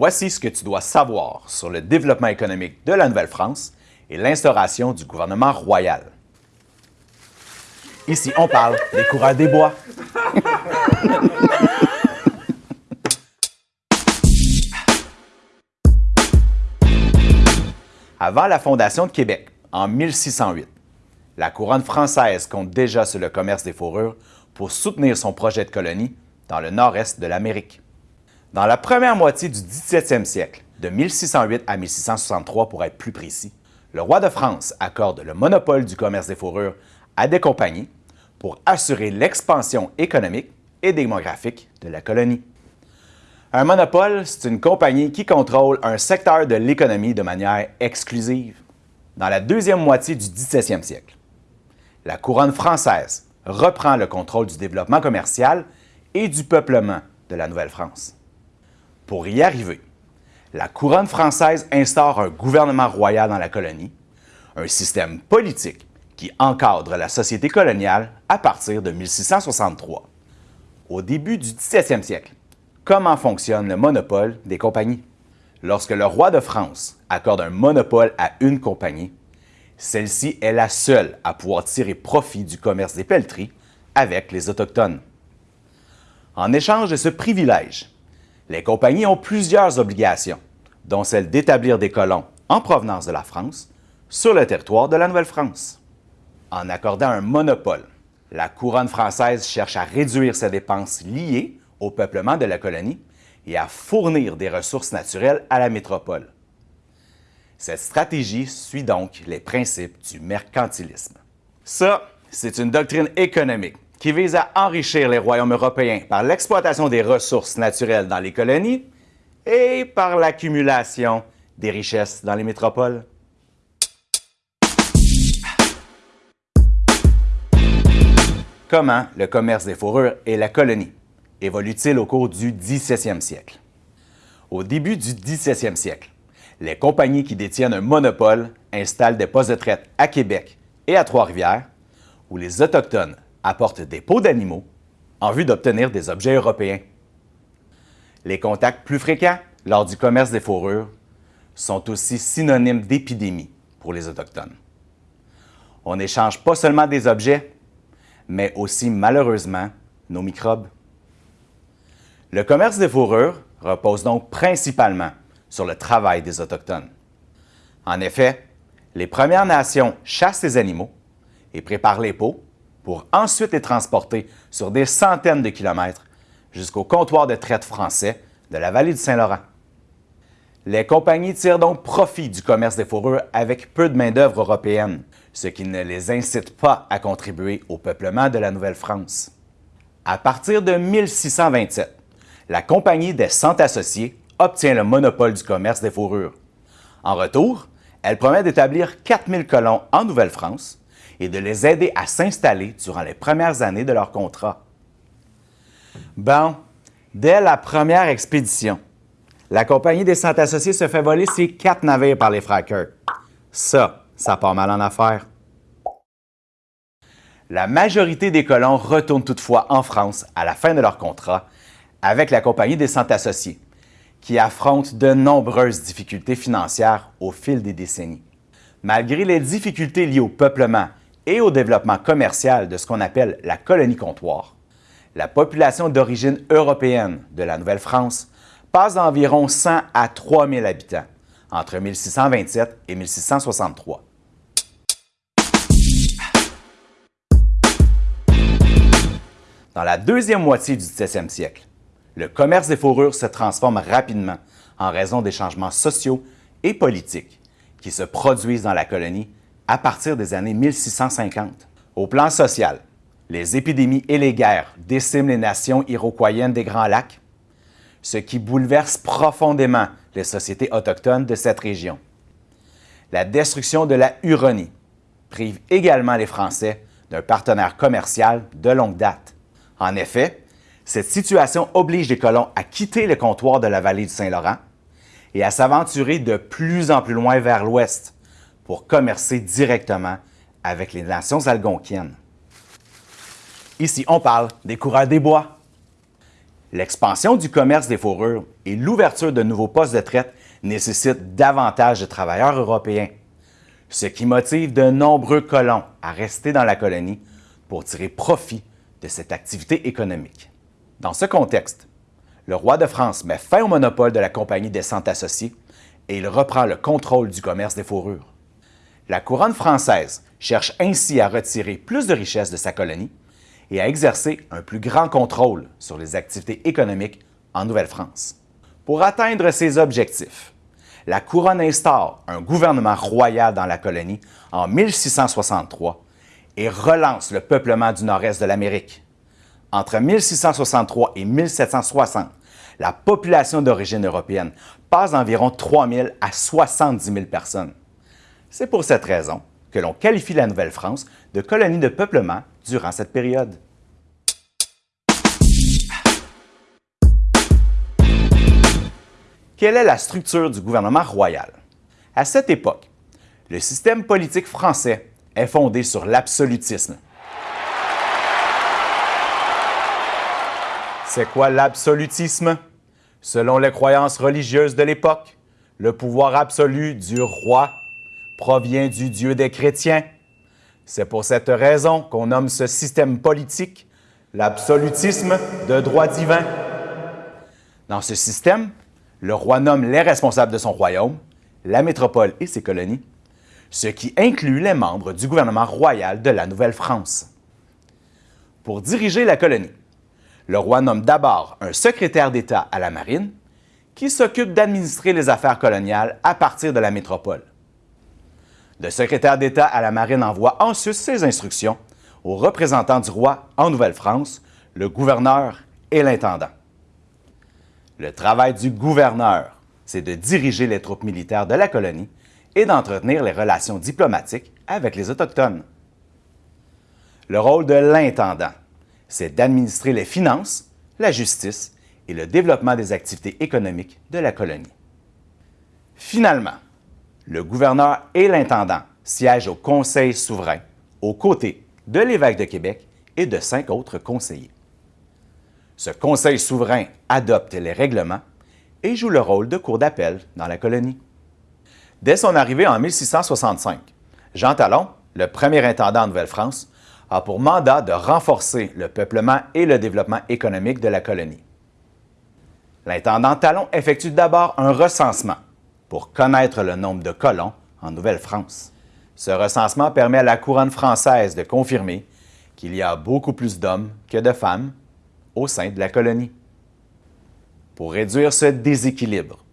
Voici ce que tu dois savoir sur le développement économique de la Nouvelle-France et l'instauration du gouvernement royal. Ici, on parle des coureurs des bois. Avant la fondation de Québec, en 1608, la couronne française compte déjà sur le commerce des fourrures pour soutenir son projet de colonie dans le nord-est de l'Amérique. Dans la première moitié du 17e siècle, de 1608 à 1663 pour être plus précis, le roi de France accorde le monopole du commerce des fourrures à des compagnies pour assurer l'expansion économique et démographique de la colonie. Un monopole, c'est une compagnie qui contrôle un secteur de l'économie de manière exclusive. Dans la deuxième moitié du 17e siècle, la couronne française reprend le contrôle du développement commercial et du peuplement de la Nouvelle-France. Pour y arriver, la couronne française instaure un gouvernement royal dans la colonie, un système politique qui encadre la société coloniale à partir de 1663. Au début du 17e siècle, comment fonctionne le monopole des compagnies? Lorsque le roi de France accorde un monopole à une compagnie, celle-ci est la seule à pouvoir tirer profit du commerce des pelleteries avec les Autochtones. En échange de ce privilège, les compagnies ont plusieurs obligations, dont celle d'établir des colons en provenance de la France sur le territoire de la Nouvelle-France. En accordant un monopole, la couronne française cherche à réduire ses dépenses liées au peuplement de la colonie et à fournir des ressources naturelles à la métropole. Cette stratégie suit donc les principes du mercantilisme. Ça, c'est une doctrine économique qui vise à enrichir les royaumes européens par l'exploitation des ressources naturelles dans les colonies et par l'accumulation des richesses dans les métropoles. Comment le commerce des fourrures et la colonie évolue-t-il au cours du 17e siècle? Au début du 17e siècle, les compagnies qui détiennent un monopole installent des postes de traite à Québec et à Trois-Rivières, où les Autochtones apportent des peaux d'animaux en vue d'obtenir des objets européens. Les contacts plus fréquents lors du commerce des fourrures sont aussi synonymes d'épidémie pour les Autochtones. On n'échange pas seulement des objets, mais aussi malheureusement nos microbes. Le commerce des fourrures repose donc principalement sur le travail des Autochtones. En effet, les Premières Nations chassent les animaux et préparent les peaux pour ensuite les transporter sur des centaines de kilomètres jusqu'au comptoir de traite français de la vallée du Saint-Laurent. Les compagnies tirent donc profit du commerce des fourrures avec peu de main-d'œuvre européenne, ce qui ne les incite pas à contribuer au peuplement de la Nouvelle-France. À partir de 1627, la Compagnie des Cent Associés obtient le monopole du commerce des fourrures. En retour, elle promet d'établir 4000 colons en Nouvelle-France et de les aider à s'installer durant les premières années de leur contrat. Bon, dès la première expédition, la Compagnie des Cent Associés se fait voler ses quatre navires par les frères Ça, ça part mal en affaires. La majorité des colons retournent toutefois en France à la fin de leur contrat avec la Compagnie des Cent Associés, qui affronte de nombreuses difficultés financières au fil des décennies. Malgré les difficultés liées au peuplement et au développement commercial de ce qu'on appelle la colonie comptoir, la population d'origine européenne de la Nouvelle-France passe d'environ 100 à 3000 habitants entre 1627 et 1663. Dans la deuxième moitié du 17e siècle, le commerce des fourrures se transforme rapidement en raison des changements sociaux et politiques qui se produisent dans la colonie à partir des années 1650. Au plan social, les épidémies et les guerres déciment les nations iroquoiennes des Grands Lacs, ce qui bouleverse profondément les sociétés autochtones de cette région. La destruction de la Huronie prive également les Français d'un partenaire commercial de longue date. En effet, cette situation oblige les colons à quitter le comptoir de la vallée du Saint-Laurent et à s'aventurer de plus en plus loin vers l'ouest, pour commercer directement avec les nations algonquiennes. Ici, on parle des coureurs des bois. L'expansion du commerce des fourrures et l'ouverture de nouveaux postes de traite nécessitent davantage de travailleurs européens, ce qui motive de nombreux colons à rester dans la colonie pour tirer profit de cette activité économique. Dans ce contexte, le roi de France met fin au monopole de la Compagnie des Cent Associés et il reprend le contrôle du commerce des fourrures. La couronne française cherche ainsi à retirer plus de richesses de sa colonie et à exercer un plus grand contrôle sur les activités économiques en Nouvelle-France. Pour atteindre ces objectifs, la couronne instaure un gouvernement royal dans la colonie en 1663 et relance le peuplement du nord-est de l'Amérique. Entre 1663 et 1760, la population d'origine européenne passe d'environ 3 000 à 70 000 personnes. C'est pour cette raison que l'on qualifie la Nouvelle-France de colonie de peuplement durant cette période. Quelle est la structure du gouvernement royal? À cette époque, le système politique français est fondé sur l'absolutisme. C'est quoi l'absolutisme? Selon les croyances religieuses de l'époque, le pouvoir absolu du roi provient du Dieu des chrétiens. C'est pour cette raison qu'on nomme ce système politique l'absolutisme de droit divin. Dans ce système, le roi nomme les responsables de son royaume, la métropole et ses colonies, ce qui inclut les membres du gouvernement royal de la Nouvelle-France. Pour diriger la colonie, le roi nomme d'abord un secrétaire d'État à la marine qui s'occupe d'administrer les affaires coloniales à partir de la métropole. Le secrétaire d'État à la marine envoie ensuite ses instructions aux représentants du roi en Nouvelle-France, le gouverneur et l'intendant. Le travail du gouverneur, c'est de diriger les troupes militaires de la colonie et d'entretenir les relations diplomatiques avec les Autochtones. Le rôle de l'intendant, c'est d'administrer les finances, la justice et le développement des activités économiques de la colonie. Finalement, le gouverneur et l'intendant siègent au Conseil souverain aux côtés de l'évêque de Québec et de cinq autres conseillers. Ce Conseil souverain adopte les règlements et joue le rôle de cour d'appel dans la colonie. Dès son arrivée en 1665, Jean Talon, le premier intendant en Nouvelle-France, a pour mandat de renforcer le peuplement et le développement économique de la colonie. L'intendant Talon effectue d'abord un recensement pour connaître le nombre de colons en Nouvelle-France. Ce recensement permet à la couronne française de confirmer qu'il y a beaucoup plus d'hommes que de femmes au sein de la colonie. Pour réduire ce déséquilibre,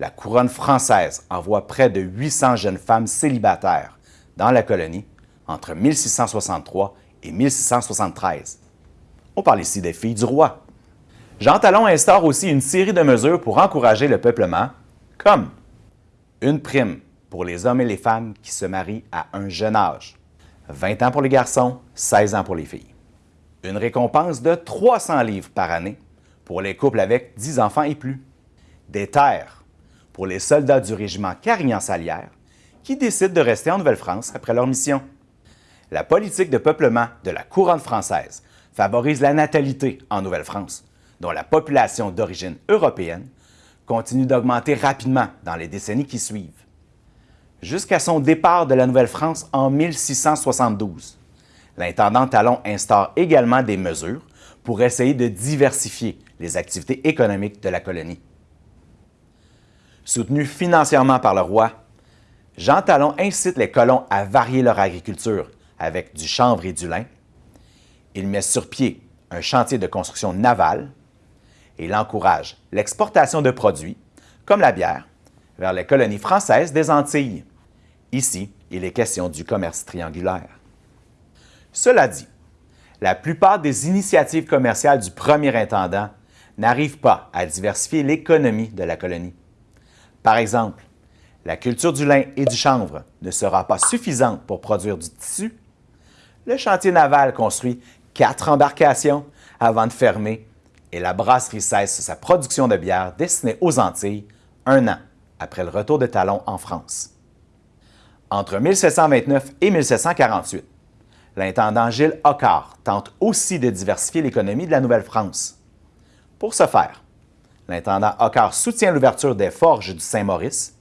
la couronne française envoie près de 800 jeunes femmes célibataires dans la colonie entre 1663 et 1673. On parle ici des filles du roi. Jean Talon instaure aussi une série de mesures pour encourager le peuplement, comme une prime pour les hommes et les femmes qui se marient à un jeune âge, 20 ans pour les garçons, 16 ans pour les filles. Une récompense de 300 livres par année pour les couples avec 10 enfants et plus. Des terres pour les soldats du régiment Carignan-Salière qui décident de rester en Nouvelle-France après leur mission. La politique de peuplement de la couronne française favorise la natalité en Nouvelle-France, dont la population d'origine européenne continue d'augmenter rapidement dans les décennies qui suivent. Jusqu'à son départ de la Nouvelle-France en 1672, l'intendant Talon instaure également des mesures pour essayer de diversifier les activités économiques de la colonie. Soutenu financièrement par le roi, Jean Talon incite les colons à varier leur agriculture avec du chanvre et du lin. Il met sur pied un chantier de construction navale et il encourage l'exportation de produits, comme la bière, vers les colonies françaises des Antilles. Ici, il est question du commerce triangulaire. Cela dit, la plupart des initiatives commerciales du premier intendant n'arrivent pas à diversifier l'économie de la colonie. Par exemple, la culture du lin et du chanvre ne sera pas suffisante pour produire du tissu le chantier naval construit quatre embarcations avant de fermer et la brasserie cesse sa production de bière destinée aux Antilles un an après le retour de Talon en France. Entre 1729 et 1748, l'intendant Gilles Hoccard tente aussi de diversifier l'économie de la Nouvelle-France. Pour ce faire, l'intendant Hocquart soutient l'ouverture des forges du Saint-Maurice,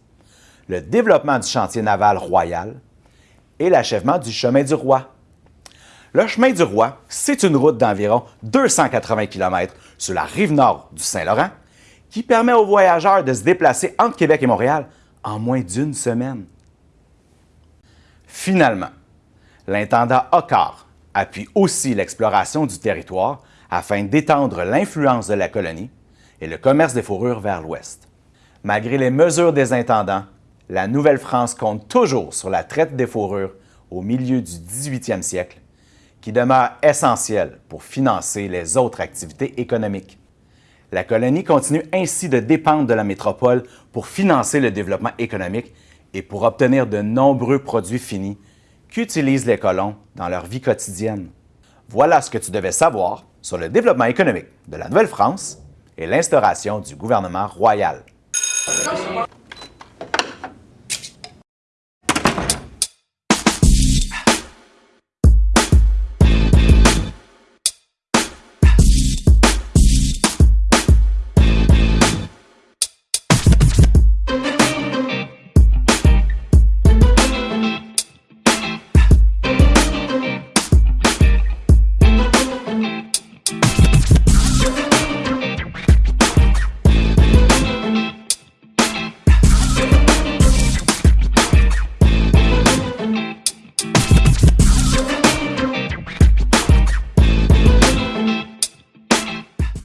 le développement du chantier naval royal et l'achèvement du chemin du roi. Le chemin du roi, c'est une route d'environ 280 km sur la rive nord du Saint-Laurent qui permet aux voyageurs de se déplacer entre Québec et Montréal en moins d'une semaine. Finalement, l'intendant Hocquart appuie aussi l'exploration du territoire afin d'étendre l'influence de la colonie et le commerce des fourrures vers l'ouest. Malgré les mesures des intendants, la Nouvelle-France compte toujours sur la traite des fourrures au milieu du 18e siècle, qui demeure essentielle pour financer les autres activités économiques. La colonie continue ainsi de dépendre de la métropole pour financer le développement économique et pour obtenir de nombreux produits finis qu'utilisent les colons dans leur vie quotidienne. Voilà ce que tu devais savoir sur le développement économique de la Nouvelle-France et l'instauration du gouvernement royal.